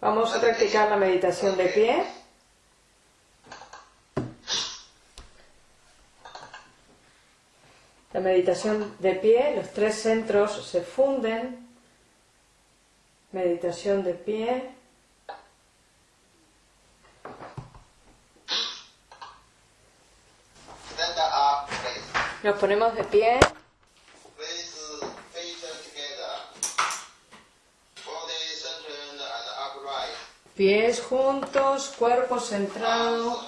Vamos a practicar la meditación de pie. La meditación de pie, los tres centros se funden. Meditación de pie. Nos ponemos de pie. Pies juntos, cuerpo centrado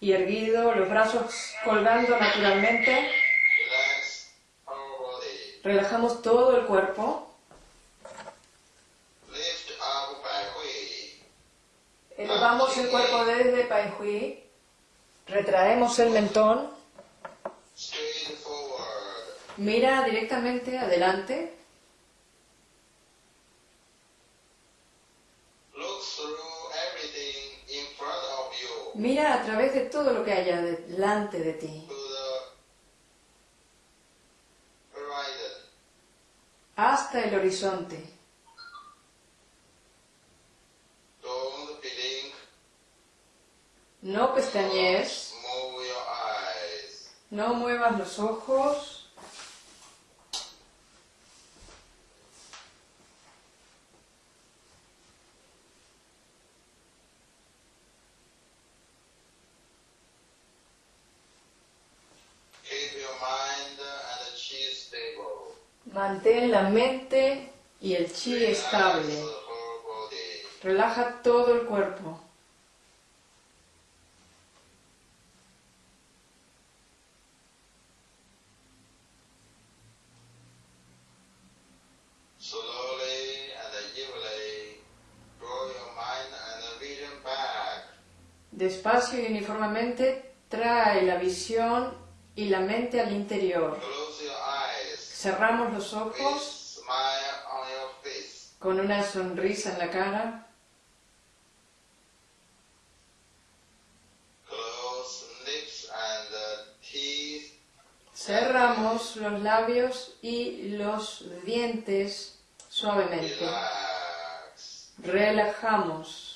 y erguido, los brazos colgando naturalmente. Relajamos todo el cuerpo. Elevamos el cuerpo desde Pai Hui. Retraemos el mentón. Mira directamente adelante. Mira a través de todo lo que haya delante de ti. Hasta el horizonte. No pestañees. No muevas los ojos. Mantén la mente y el chi estable. Relaja todo el cuerpo. Despacio y uniformemente trae la visión y la mente al interior. Cerramos los ojos con una sonrisa en la cara. Cerramos los labios y los dientes suavemente. Relajamos.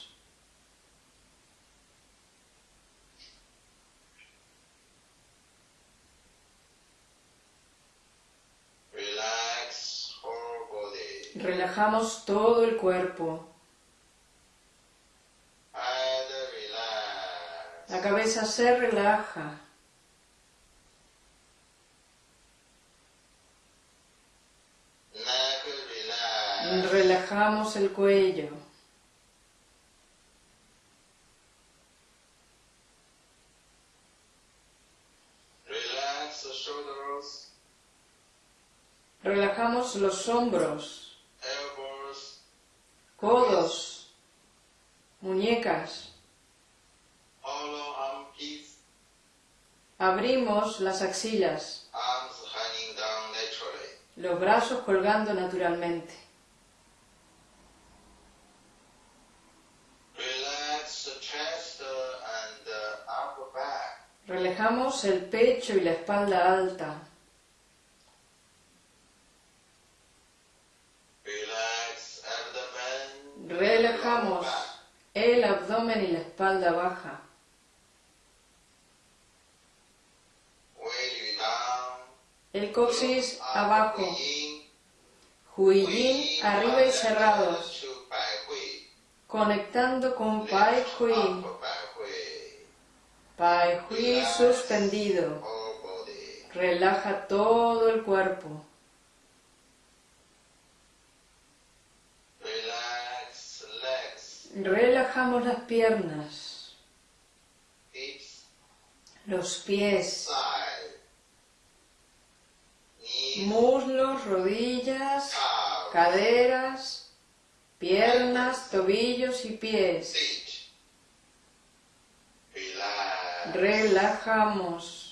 Relajamos todo el cuerpo. La cabeza se relaja. Relajamos el cuello. Relajamos los hombros, codos, muñecas. Abrimos las axilas, los brazos colgando naturalmente. Uh, back. Relajamos el pecho y la espalda alta. Abdomen y la espalda baja. El coxis abajo. in. Huillín arriba y Hui. Conectando con Pai Hui. Pai Hui suspendido. Relaja todo el cuerpo. Relax legs, Relajamos las piernas, los pies, muslos, rodillas, caderas, piernas, tobillos y pies. Relajamos.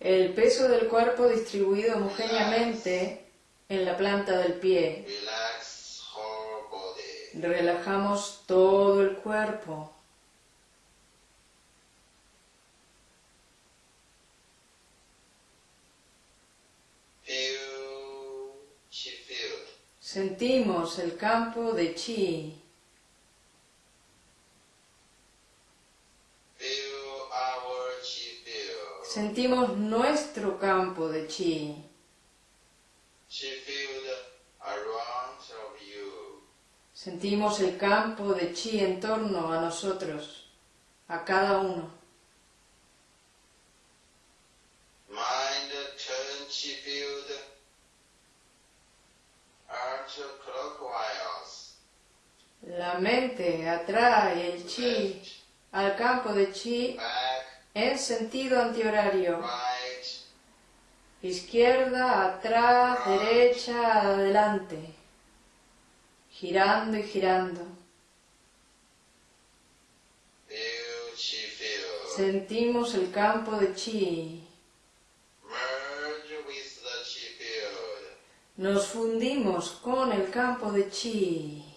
El peso del cuerpo distribuido homogéneamente en la planta del pie. Relajamos todo el cuerpo. Sentimos el campo de chi. Sentimos nuestro campo de chi. Sentimos el campo de chi en torno a nosotros, a cada uno. La mente atrae el chi al campo de chi en sentido antihorario. Izquierda, atrás, derecha, adelante. Girando y girando. Sentimos el campo de chi. Nos fundimos con el campo de chi.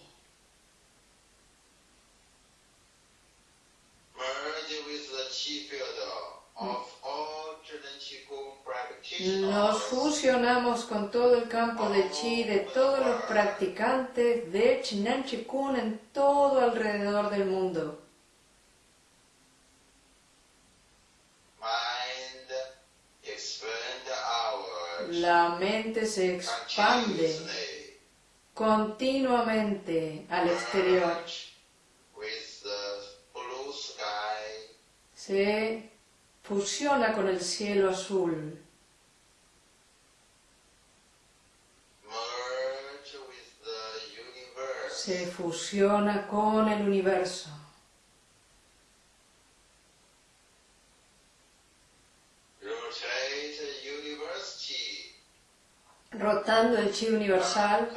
Nos fusionamos con todo el campo de chi de todos los practicantes de Chinan Chikun en todo alrededor del mundo. La mente se expande continuamente al exterior. Se fusiona con el cielo azul. Se fusiona con el universo. Rotando el chi universal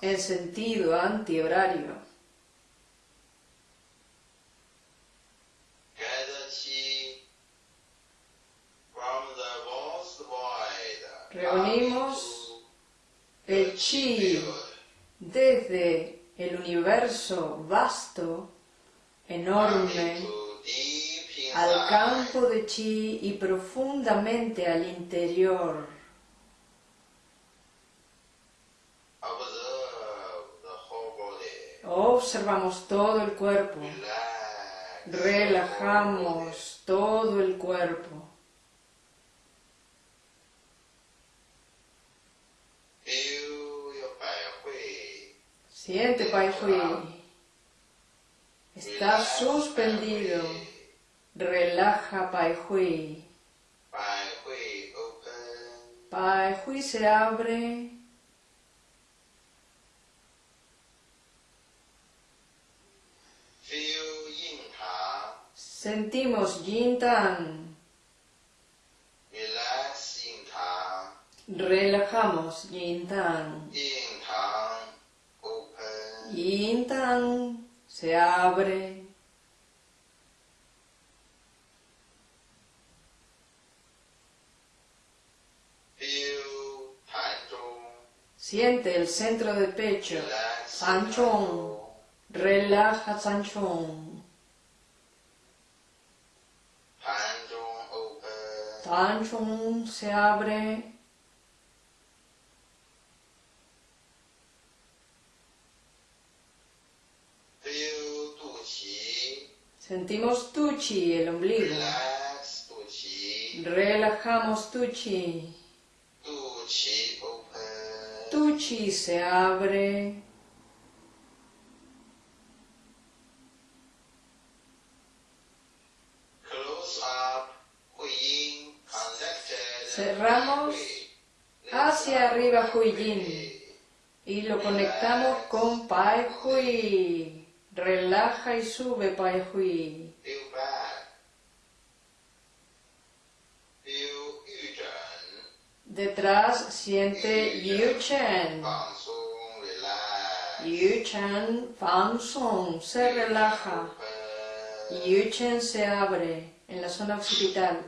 en sentido antihorario. Reunimos el chi desde el universo vasto, enorme, al campo de chi y profundamente al interior. Observamos todo el cuerpo, relajamos todo el cuerpo. Siente Pai Hui. Está suspendido. Relaja Pai open. Pai Hui se abre. Sentimos Yin Tan. Relax Yin Tang. Relajamos Yin Tan. Yin Tang open. Yin Tan se abre. Siente el centro del pecho. Zhong. Relaja San Chong. Tan Zhong open. Tan Chong se abre. Sentimos Tu Chi, el ombligo. Relajamos Tu Chi. Tu Chi se abre. Cerramos hacia arriba Hui Yin. Y lo conectamos con Pai Hui. Relaja y sube Pai Hui. Detrás siente Yu Chen. Yu Chen Fang Song se relaja. Yu Chen se abre en la zona occipital.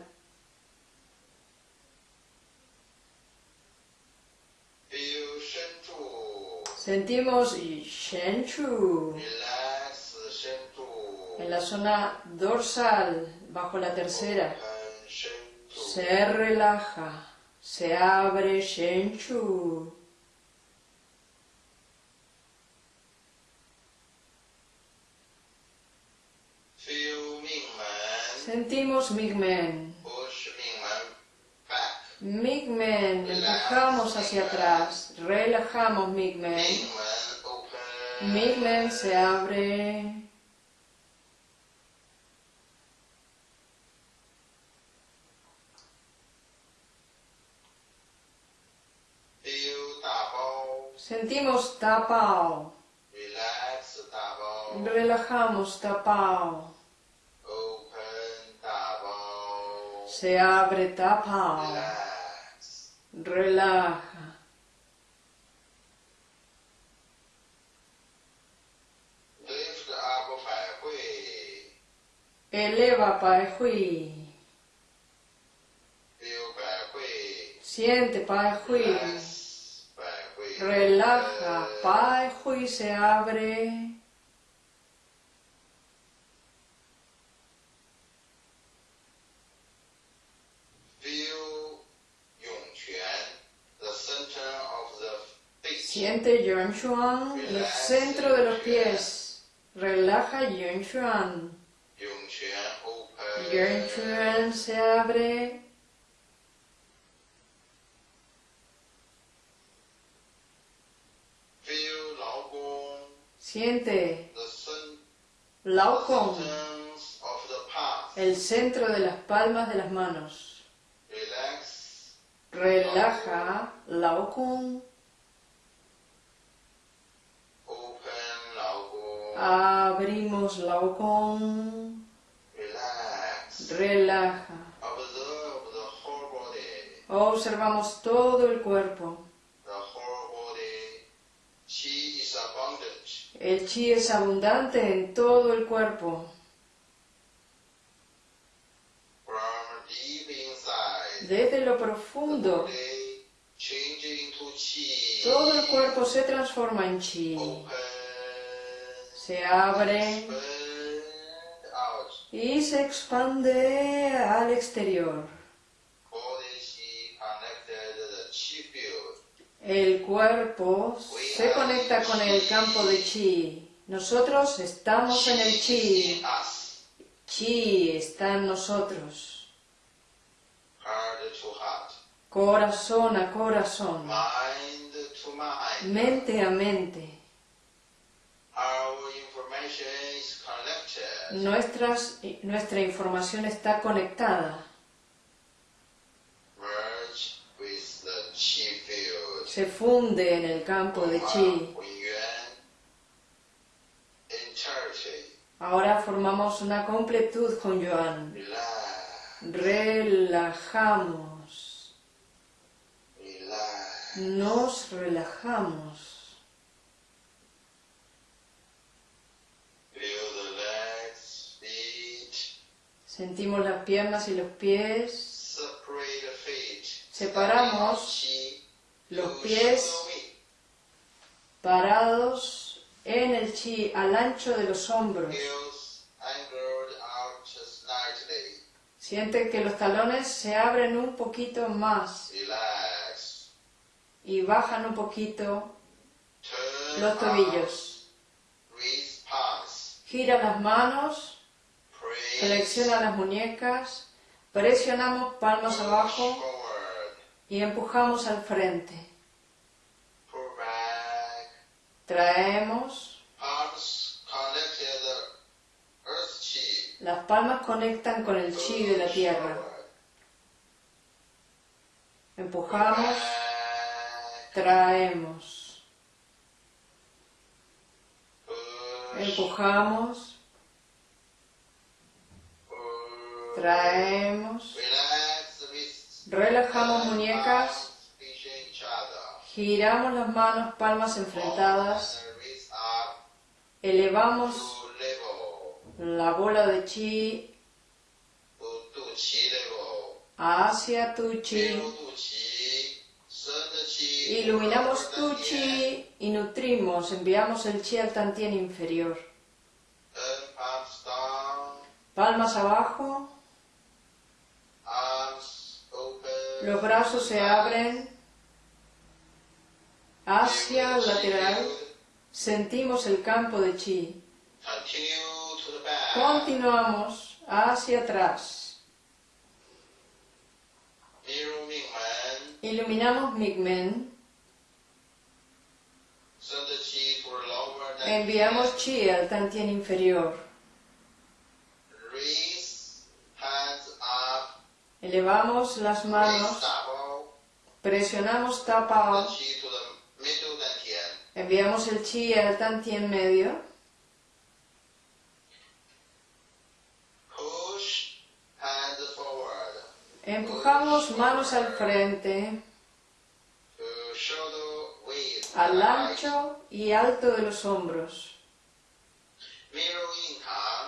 Sentimos Shen Chu en la zona dorsal, bajo la tercera. Se relaja, se abre Shen Chu. Sentimos Migmen. Migmen, empujamos hacia atrás, relajamos Migmen. Migmen se abre. Sentimos tapao. Relax Da Bao. Relajamos tapao. Open Da Bao. Se abre tapao. Relax. Relaja. Lift up Hui. Eleva Pai Hui. Siente Pai Hui. Relax. Relaja. Pai Hui se abre. Siente Yuan Xuan, el centro de los pies. Relaja Yuan open. Yuan Xuan se abre. Siente the cen- Lao Kong, centers of the palms. el centro de las palmas de las manos. Relaja Lao Kong. Open Lao Gong. Abrimos Lao Kong. Relax. Relaja. Observamos todo el cuerpo. El chi es abundante en todo el cuerpo. Desde lo profundo, todo el cuerpo se transforma en chi. Se abre y se expande al exterior. El cuerpo se conecta con el campo de chi. Nosotros estamos en el chi. Chi está en nosotros. Corazón a corazón. Mente a mente. Nuestras, nuestra información está conectada. Merge with the Qi field. Se funde en el campo de chi. Ahora formamos una completud con Yuan. Relajamos. Nos relajamos. Sentimos las piernas y los pies. Separamos los pies parados en el chi al ancho de los hombros. Sienten que los talones se abren un poquito más y bajan un poquito los tobillos. Gira las manos, flexiona las muñecas, presionamos palmas abajo. Y empujamos al frente. Traemos, las palmas conectan con el chi de la tierra. Empujamos, traemos, empujamos, traemos. Relajamos muñecas, giramos las manos, palmas enfrentadas, elevamos la bola de chi hacia tu chi Iluminamos tu chi y nutrimos, enviamos el chi al tantien inferior. Palmas abajo, los brazos se abren hacia el lateral. Sentimos el campo de chi. Continuamos hacia atrás. Iluminamos Migmen. Enviamos chi al tantien inferior. Elevamos las manos. Presionamos tapao. Enviamos el chi al medio. Push hands forward. Empujamos manos al frente, al ancho y alto de los hombros.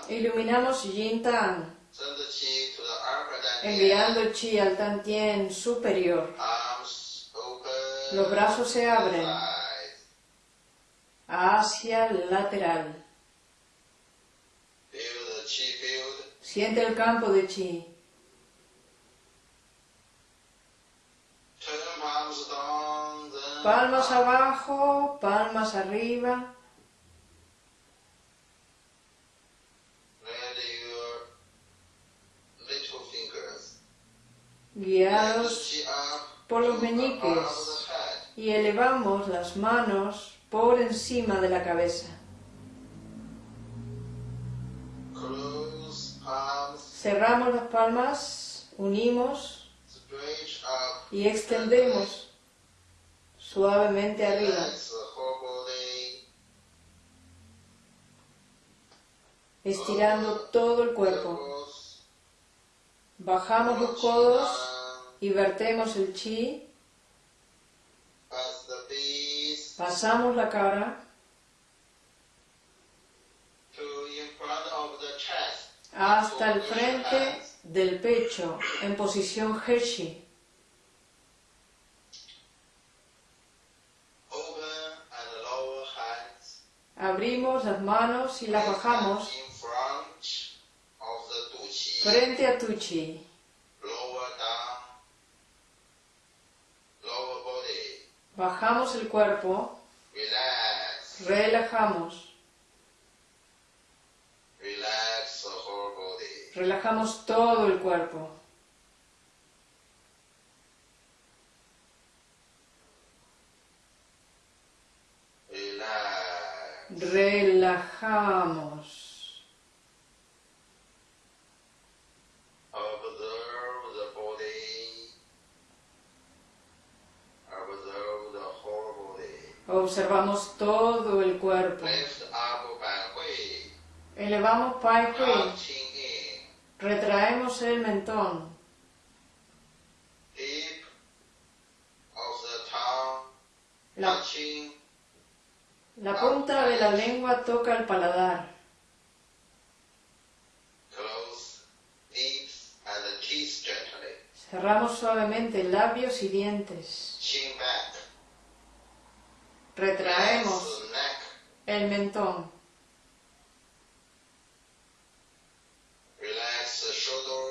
Iluminamos Yin Tan, enviando chi al tantien superior. Los brazos se abren. Hacia el lateral. Siente el campo de chi. Palmas abajo, palmas arriba. Guiados por los meñiques. y elevamos las manos por encima de la cabeza. Cerramos las palmas, unimos y extendemos suavemente arriba. Estirando todo el cuerpo. Bajamos los codos y vertemos el chi, pasamos la cara. Hasta el frente del pecho en posición hands. Abrimos las manos y las bajamos frente a tu chi. Bajamos el cuerpo, relajamos, relajamos todo el cuerpo. Relajamos. Observamos todo el cuerpo. Elevamos Pai Hui. Retraemos el mentón. La, la punta de la lengua toca el paladar. Cerramos suavemente labios y dientes. Retraemos el mentón.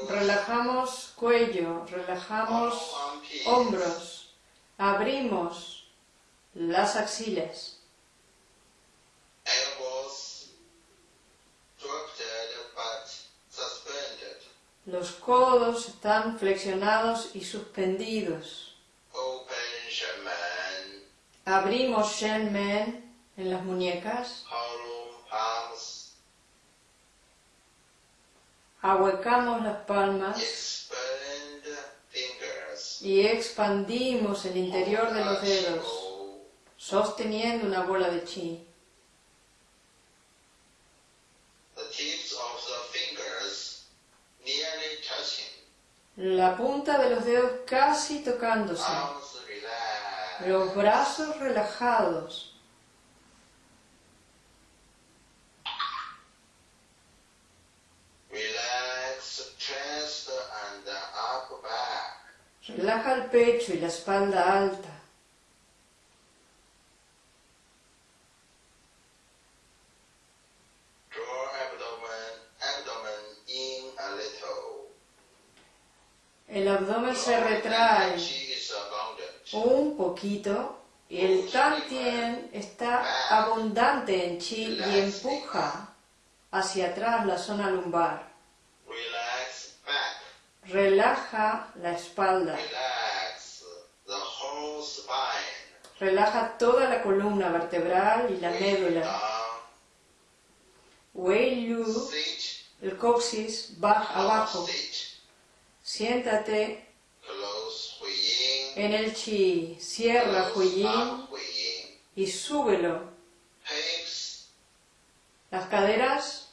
Relajamos cuello, relajamos hombros. Abrimos las axilas. Los codos están flexionados y suspendidos. Abrimos Shenmen en las muñecas. Ahuecamos las palmas y expandimos el interior de los dedos, sosteniendo una bola de chi. La punta de los dedos casi tocándose. Los brazos relajados. Relaja el pecho y la espalda alta. abdomen se retrae un poquito el tantien está abundante en chi y empuja hacia atrás la zona lumbar. Relaja la espalda. Relaja toda la columna vertebral y la médula. Wei Sit. el coxis, baja abajo. Siéntate. En el chi. Cierra Huiyin y súbelo. Las caderas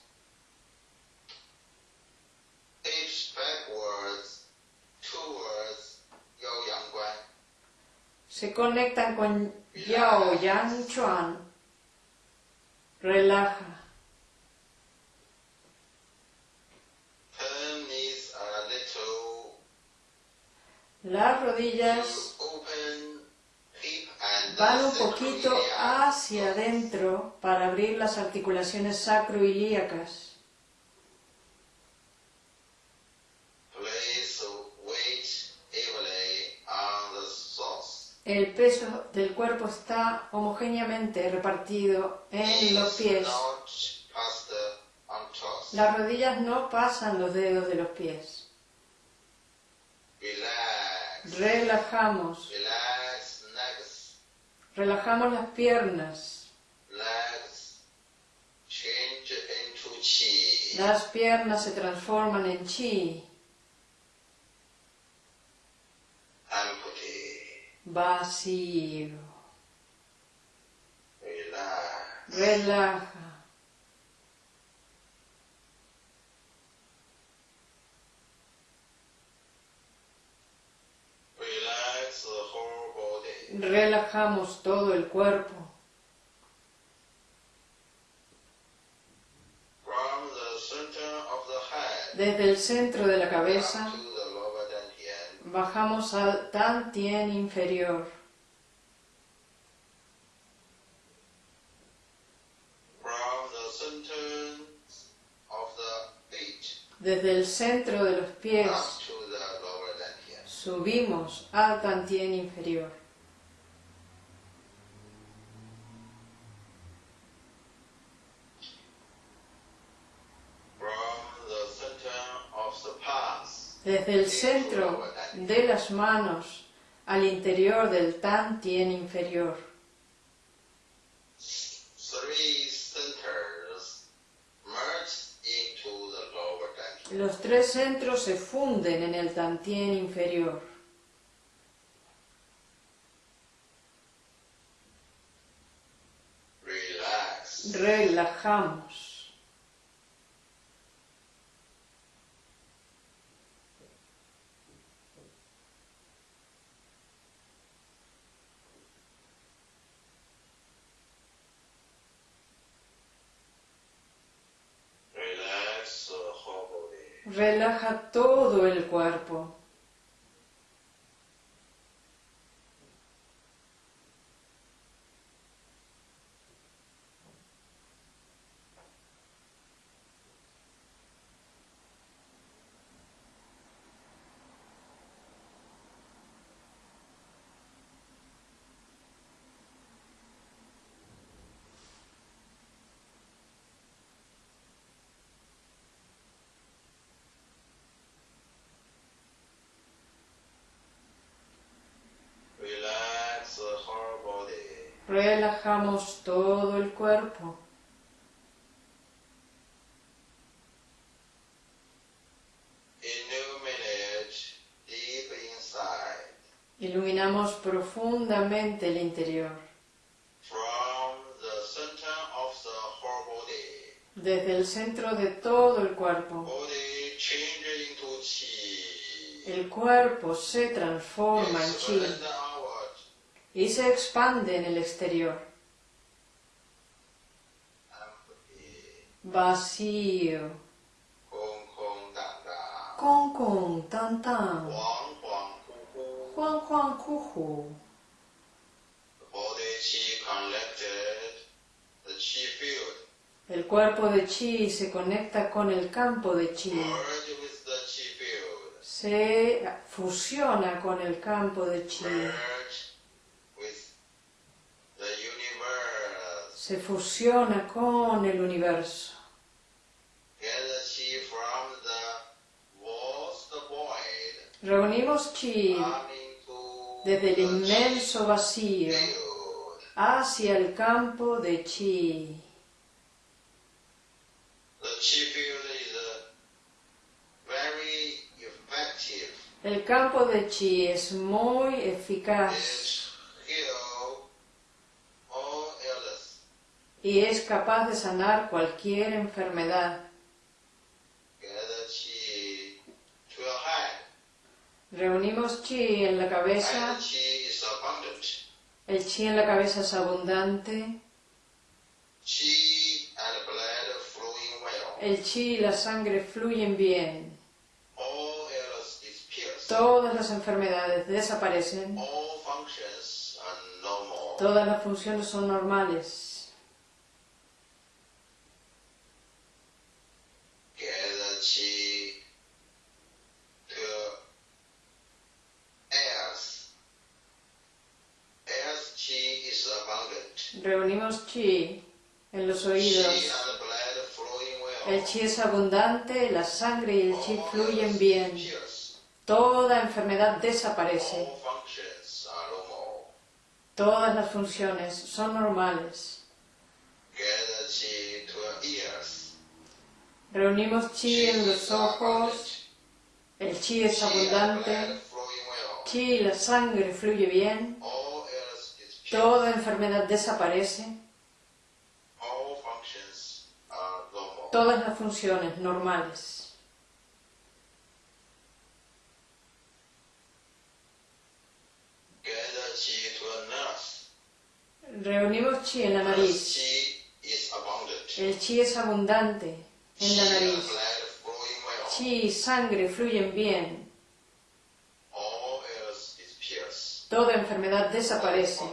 se conectan con Yao Yang Chuan. Relaja. Turn knees a little. Las rodillas van un poquito hacia adentro para abrir las articulaciones source. El peso del cuerpo está homogéneamente repartido en los pies. Las rodillas no pasan los dedos de los pies. Relajamos. Relajamos las piernas. Las piernas se transforman en chi. Vacío. Relaja. Relax the whole body. Relajamos todo el cuerpo. Desde el centro de la cabeza bajamos al tantien inferior. Desde el centro de los pies subimos al tantien inferior. Desde el centro de las manos al interior del tantien inferior. Los tres centros se funden en el tantien inferior. Relajamos. Relax the whole body. Relaja el cuerpo. Relax the whole body. Relajamos todo el cuerpo. Iluminamos profundamente el interior. Desde el centro de todo el cuerpo. El cuerpo se transforma en chi. Y se expande en el exterior. Vacío. Con con tan tan. Juan Juan field. El cuerpo de chi se conecta con el campo de chi. Se fusiona con el campo de chi. Se fusiona con el universo. Reunimos chi desde el inmenso vacío hacia el campo de chi. El campo de chi es muy eficaz y es capaz de sanar cualquier enfermedad. Reunimos chi en la cabeza. El chi en la cabeza es abundante. El chi y la sangre fluyen bien. Todas las enfermedades desaparecen. Todas las funciones son normales. Reunimos chi en los oídos. El chi es abundante, la sangre y el chi fluyen bien. Toda enfermedad desaparece. Todas las funciones son normales. Reunimos chi en los ojos. El chi es abundante. Chi y la sangre fluye bien. Toda enfermedad desaparece. Todas las funciones normales. Reunimos chi en la nariz. El chi es abundante en la nariz. Chi y sangre fluyen bien. Toda enfermedad desaparece.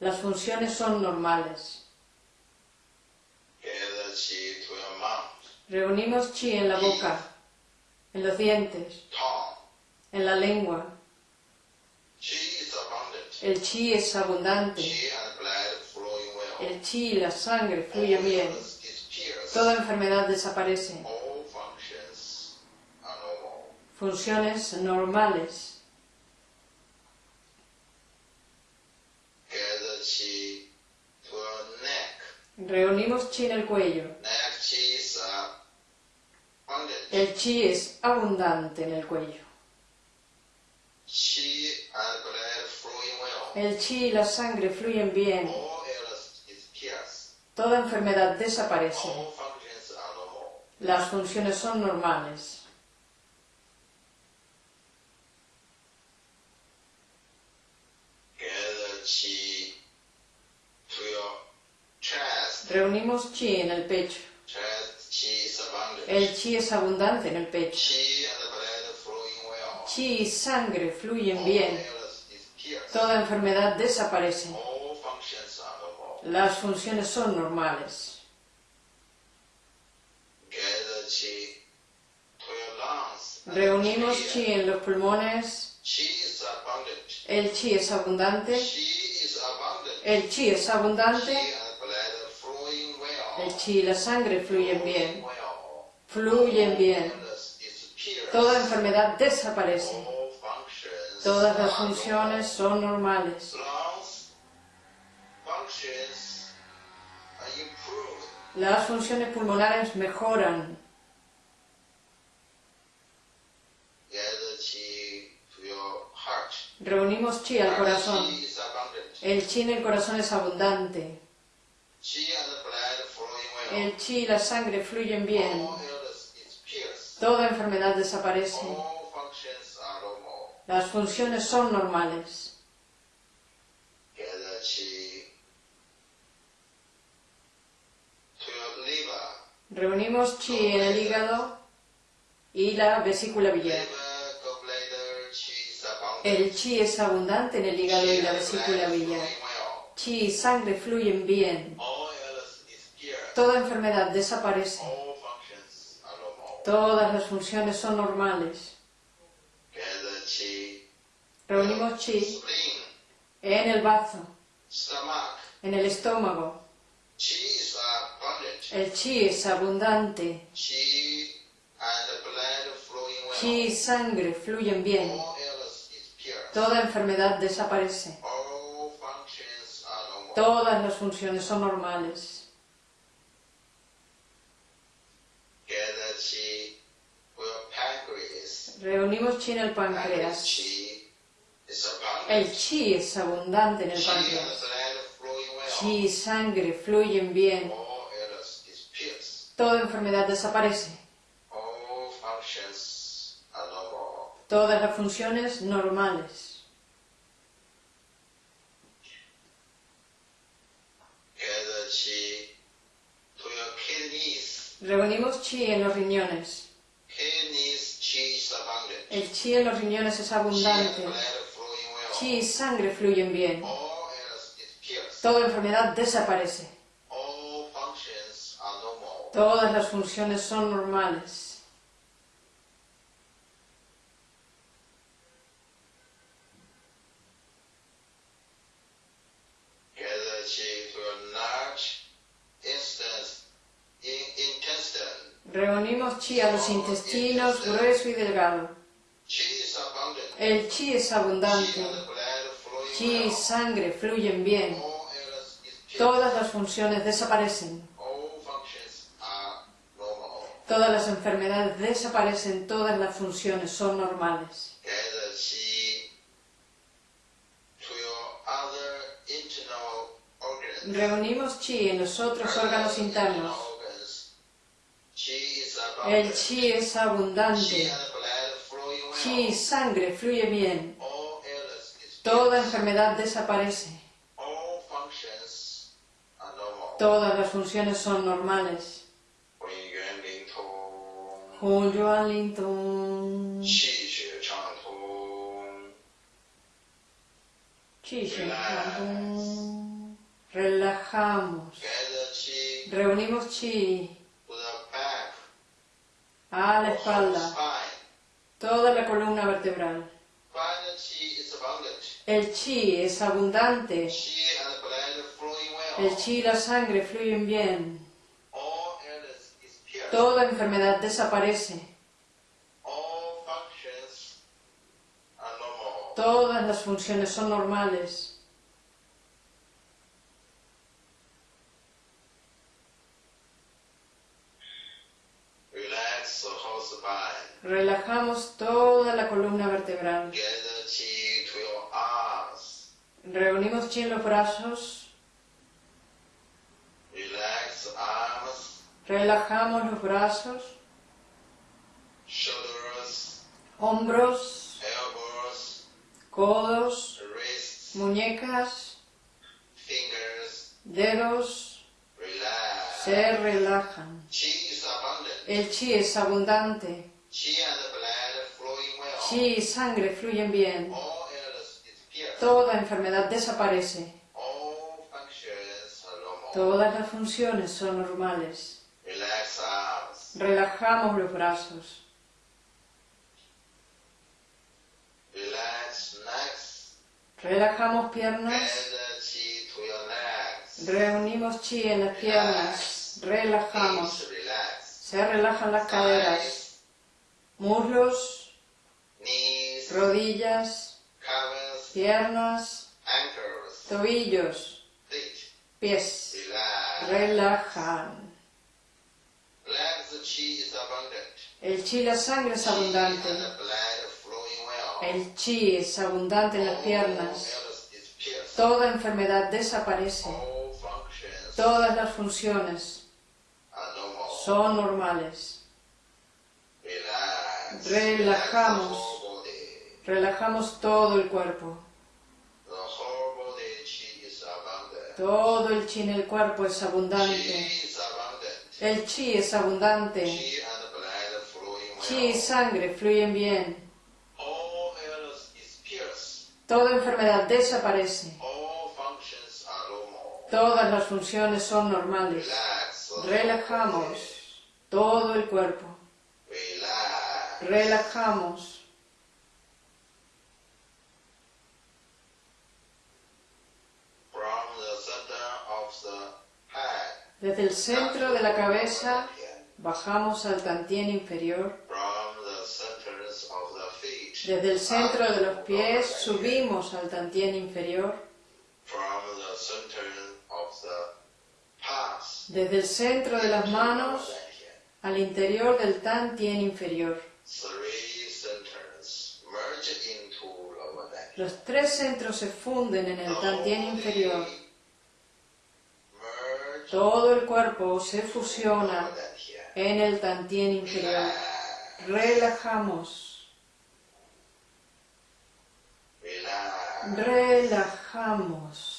Las funciones son normales. Reunimos chi en la boca, en los dientes, en la lengua. El chi es abundante. El chi y la sangre fluyen bien. Toda enfermedad desaparece. Funciones normales. Reunimos chi en el cuello. El chi es abundante en el cuello. El chi y la sangre fluyen bien. Toda enfermedad desaparece. Las funciones son normales. Reunimos chi en el pecho. El chi es abundante en el pecho. Chi y sangre fluyen bien. Toda enfermedad desaparece. Las funciones son normales. Reunimos chi en los pulmones. El chi es abundante. El chi es abundante. Chi y la sangre fluyen bien. Fluyen bien. Toda enfermedad desaparece. Todas las funciones son normales. Las funciones pulmonares mejoran. Reunimos chi al corazón. El chi en el corazón es abundante. El chi y la sangre fluyen bien. Toda enfermedad desaparece. Las funciones son normales. Reunimos chi en el hígado y la vesícula biliar. El chi es abundante en el hígado y la vesícula biliar. Chi y sangre fluyen bien. Toda enfermedad desaparece. Todas las funciones son normales. Reunimos chi en el bazo, en el estómago. El chi es abundante. Chi y sangre fluyen bien. Toda enfermedad desaparece. Todas las funciones son normales. Reunimos chi en el páncreas. El chi es abundante en el páncreas. Chi y sangre fluyen bien. Toda enfermedad desaparece. Todas las funciones normales. Reunimos chi en los riñones. El chi en los riñones es abundante. Chi y sangre fluyen bien. Toda enfermedad desaparece. Todas las funciones son normales. Reunimos chi a los intestinos grueso y delgado. El chi es abundante. Chi y sangre fluyen bien. Todas las funciones desaparecen. Todas las enfermedades desaparecen, todas las funciones son normales. Reunimos chi en los otros órganos internos. El chi es abundante. Chi sangre fluye bien. Toda enfermedad desaparece. Todas las funciones son normales. Relajamos. Reunimos chi. A la espalda, toda la columna vertebral. El chi es abundante. El chi y la sangre fluyen bien. Toda enfermedad desaparece. Todas las funciones son normales. Relajamos toda la columna vertebral. Reunimos chi en los brazos. Relajamos los brazos. Hombros. Codos. Muñecas. Dedos. Se relajan. El chi es abundante. Chi y sangre fluyen bien. Toda enfermedad desaparece. Todas las funciones son normales. Relajamos los brazos. Relajamos piernas. Reunimos chi en las piernas. Relajamos. Se relajan las caderas, muslos, rodillas, piernas, tobillos, pies. Relajan. El chi, la sangre es abundante. El chi es abundante en las piernas. Toda enfermedad desaparece. Todas las funciones son normales. Relajamos. Relajamos todo el cuerpo. Todo el chi en el cuerpo es abundante. El chi es abundante. Chi y sangre fluyen bien. Toda enfermedad desaparece. Todas las funciones son normales. Relajamos todo el cuerpo relajamos. Desde el centro de la cabeza bajamos al tantien inferior. Desde el centro de los pies subimos al tantien inferior. Desde el centro de las manos al interior del tantien inferior. Los tres centros se funden en el tantien inferior. Todo el cuerpo se fusiona en el tantien inferior. Relajamos. Relajamos.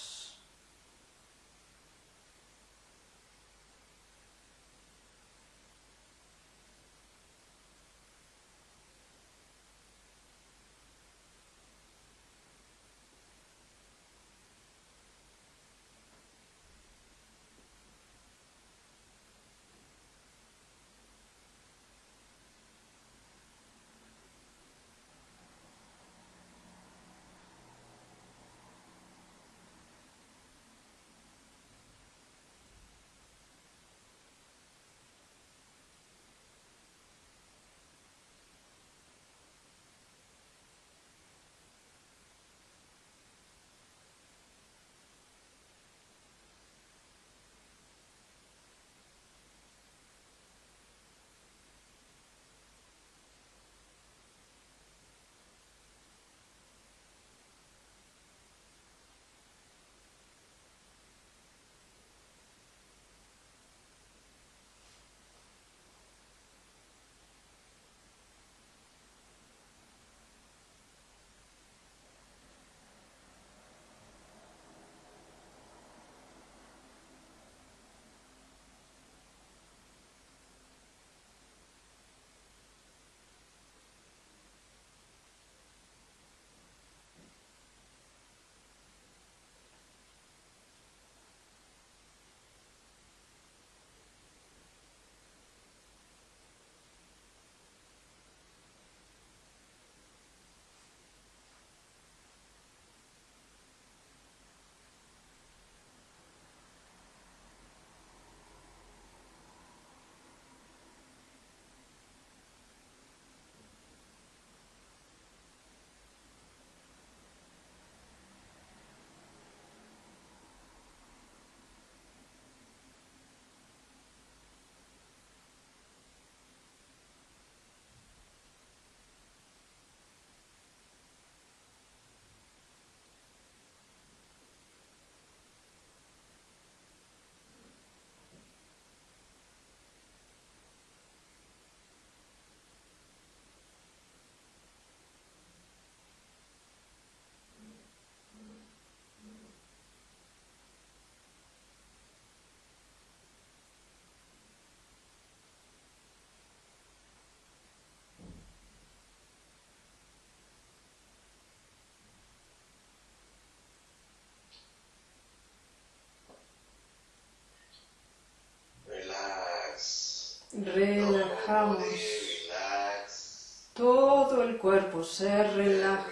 Cuerpo se relaja.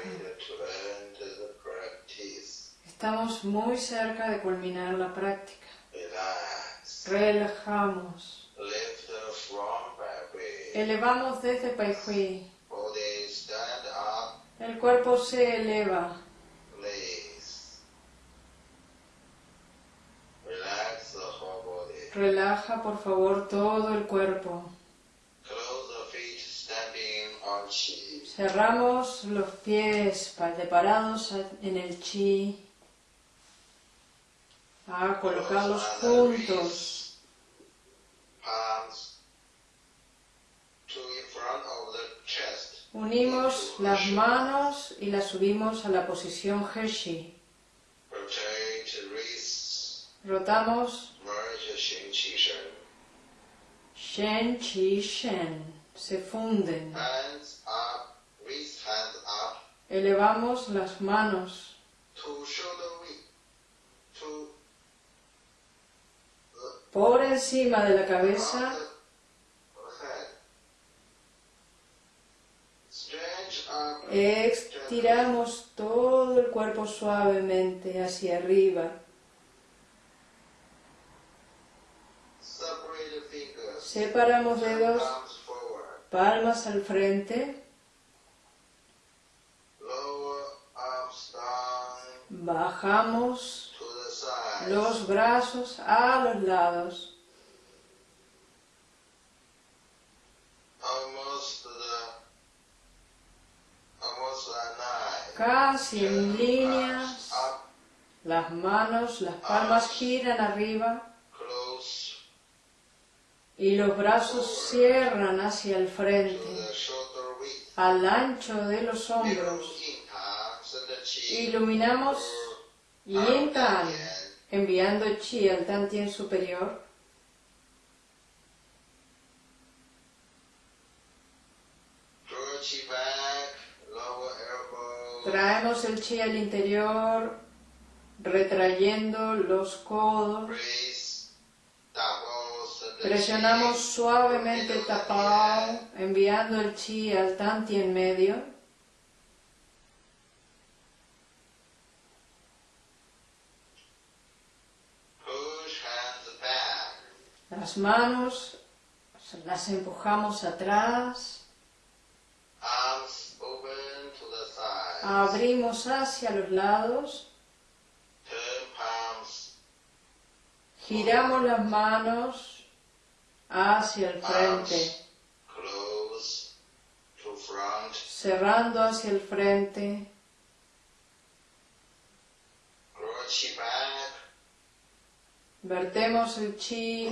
Estamos muy cerca de culminar la práctica. Relajamos. Elevamos desde Pai Hui. El cuerpo se eleva. Relaja por favor todo el cuerpo. Cerramos los pies parados en el chi. A colocarlos juntos. Unimos las manos y las subimos a la posición Hershey. Rotamos Shen, Chi, Shen. Se funden. Elevamos las manos. Por encima de la cabeza. Estiramos todo el cuerpo suavemente hacia arriba. Separamos dedos, palmas al frente. Bajamos los brazos a los lados. Casi en líneas, las manos, las palmas giran arriba y los brazos cierran hacia el frente, al ancho de los hombros. Iluminamos Yin Tan, enviando Chi al Tantien superior. Traemos el chi al interior, retrayendo los codos. Presionamos suavemente el tapao, enviando el chi al tanti en medio. Las manos las empujamos atrás. Abrimos hacia los lados. Giramos las manos hacia el frente. Cerrando hacia el frente. Vertemos el chi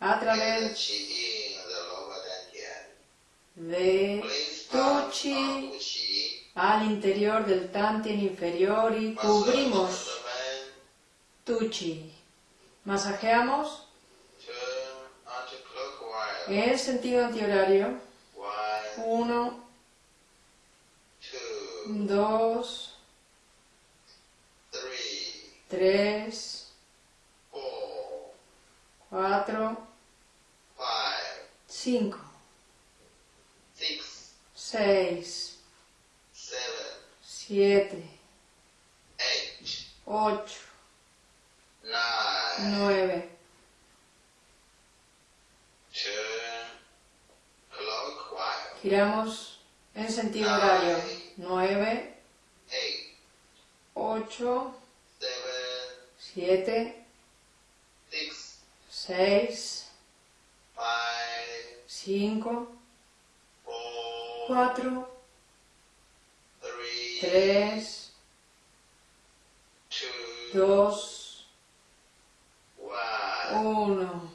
a través de tu chi al interior del tantien inferior y cubrimos tu chi. Masajeamos en sentido antihorario. Uno, dos, tres, cuatro, cinco, seis, siete, ocho, nueve, giramos en sentido horario, nueve, ocho, siete, seis, cinco, cuatro, tres, dos, uno.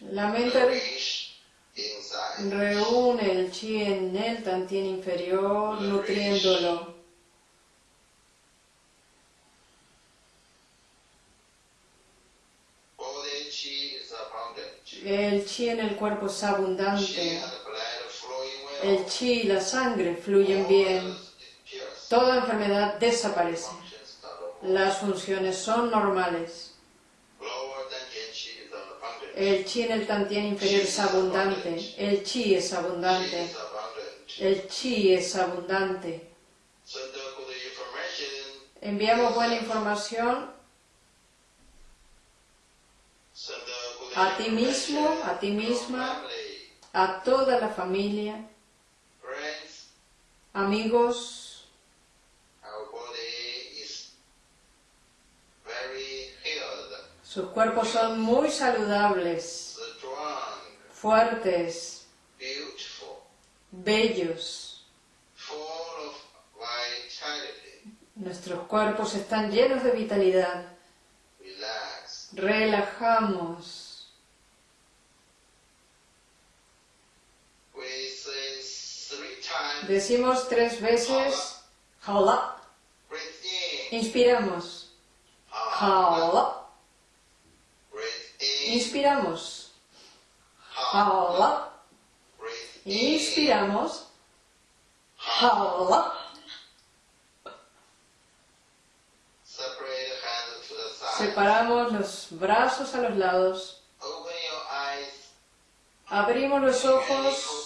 La mente reúne el chi en el tantien inferior, nutriéndolo. El chi en el cuerpo es abundante. El chi y la sangre fluyen bien. Toda enfermedad desaparece. Las funciones son normales. El chi en el tantien inferior es abundante. El chi es abundante. El chi es abundante. Enviamos buena información a ti mismo, a ti misma, a toda la familia, amigos. Sus cuerpos son muy saludables, fuertes, bellos. Nuestros cuerpos están llenos de vitalidad. Relajamos. Decimos tres veces Hala. Inspiramos. Hala. Inspiramos. Hala. Inspiramos. Hala. Separamos los brazos a los lados. Abrimos los ojos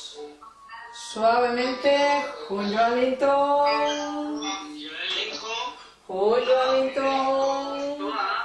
suavemente. Junyo Puyo Aminto.